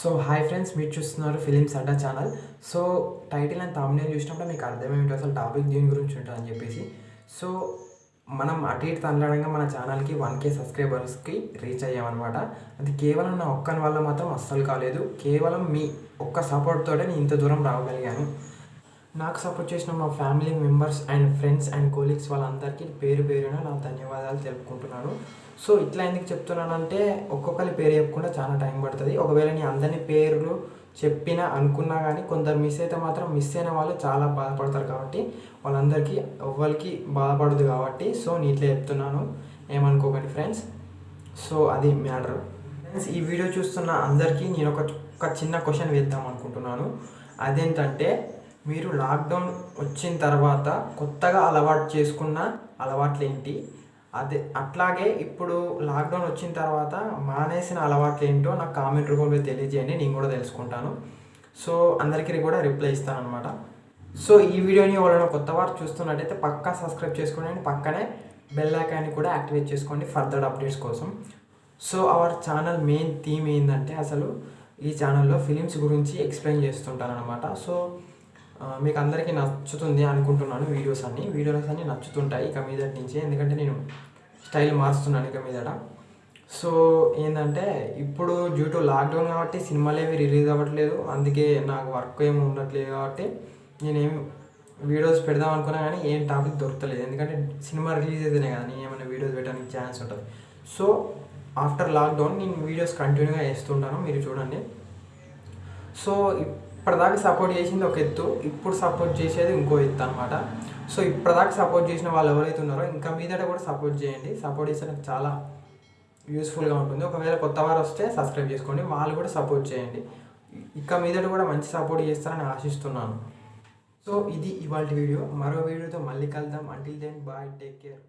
So hi friends మీరు చూస్తున్నారు films Adda channel. So title and తమిళ చూసినప్పుడు మీకు అర్థమేమిటి అసలు టాపిక్ దీని గురించి ఉంటుందని చెప్పేసి. సో మనం అటు ఇటు తనలాడంగా మన ఛానల్కి వన్ కే సబ్స్క్రైబర్స్కి రీచ్ అయ్యామన్నమాట. అది కేవలం నా ఒక్కని వల్ల మాత్రం అస్సలు కాలేదు. కేవలం మీ ఒక్క సపోర్ట్తోటే నేను ఇంత దూరం రాగలిగాను. నాకు సపోర్ట్ చేసిన మా family members and friends and colleagues వాళ్ళందరికీ పేరు పేరున నా ధన్యవాదాలు తెలుపుకుంటున్నాను. సో ఇట్లా ఎందుకు చెప్తున్నానంటే ఒక్కొక్కరి పేరు చెప్పకుండా చాలా టైం పడుతుంది. ఒకవేళ నీ అందరినీ పేర్లు చెప్పినా అనుకున్నా కానీ కొందరు మిస్ అయితే మాత్రం మిస్ అయిన వాళ్ళు చాలా బాధపడతారు కాబట్టి వాళ్ళందరికీ ఎవ్వరికి బాధపడదు కాబట్టి సో నేను ఇట్లా చెప్తున్నాను. ఏమనుకోకండి ఫ్రెండ్స్ సో అది మ్యాటర్. ఫ్రెండ్స్ ఈ వీడియో చూస్తున్న అందరికీ నేను ఒక ఒక చిన్న క్వశ్చన్ వేద్దాం అనుకుంటున్నాను. అదేంటంటే మీరు లాక్డౌన్ వచ్చిన తర్వాత కొత్తగా అలవాటు చేసుకున్న అలవాట్లు ఏంటి అదే అట్లాగే ఇప్పుడు లాక్డౌన్ వచ్చిన తర్వాత మానేసిన అలవాట్లు ఏంటో నాకు కామెంట్ రూపంలో తెలియజేయండి నేను కూడా తెలుసుకుంటాను. సో అందరికీ కూడా రిప్లై ఇస్తాను అనమాట సో ఈ వీడియోని ఎవరైనా కొత్త వారు చూస్తున్నట్టయితే పక్కా సబ్స్క్రైబ్ చేసుకోండి పక్కనే బెల్ ఐకాన్ని కూడా యాక్టివేట్ చేసుకోండి ఫర్దర్ అప్డేట్స్ కోసం. So our channel main theme ఏంటంటే అసలు ఈ ఛానల్లో ఫిలిమ్స్ గురించి ఎక్స్ప్లెయిన్ చేస్తుంటాను అనమాట సో మీకు అందరికీ నచ్చుతుంది అనుకుంటున్నాను వీడియోస్ అన్ని. వీడియోస్ అన్నీ నచ్చుతుంటాయి ఇక మీదటి నుంచి. ఎందుకంటే నేను స్టైల్ మారుస్తున్నాను ఇక మీదట. సో ఏంటంటే ఇప్పుడు డ్యూ టు లాక్డౌన్ కాబట్టి సినిమాలు ఏవి రిలీజ్ అవ్వట్లేదు. అందుకే నాకు వర్క్ ఏమి ఉండట్లేదు కాబట్టి నేనేం వీడియోస్ పెడదాం అనుకున్నా కానీ ఏం టాపిక్ దొరకలేదు. ఎందుకంటే సినిమా రిలీజ్ అయితేనే కదా నేను ఏమైనా వీడియోస్ పెట్టడానికి ఛాన్స్ ఉంటుంది. సో ఆఫ్టర్ లాక్డౌన్ నేను వీడియోస్ కంటిన్యూగా వేస్తుంటాను. మీరు చూడండి. సో ఇప్పటిదాకా సపోర్ట్ చేసింది ఒక ఎత్తు ఇప్పుడు సపోర్ట్ చేసేది ఇంకో ఎత్తు అనమాట సో ఇప్పటిదాకా సపోర్ట్ చేసిన వాళ్ళు ఎవరైతే ఉన్నారో ఇంకా మీదట కూడా సపోర్ట్ చేయండి. సపోర్ట్ చేస్తే నాకు చాలా యూస్ఫుల్గా ఉంటుంది. ఒకవేళ కొత్త వారు వస్తే సబ్స్క్రైబ్ చేసుకోండి. వాళ్ళు కూడా సపోర్ట్ చేయండి. ఇక మీదట కూడా మంచి సపోర్ట్ చేస్తారని ఆశిస్తున్నాను. సో ఇది ఇవాళ వీడియో. మరో వీడియోతో మళ్ళీ కలుద్దాం. Until then bye take care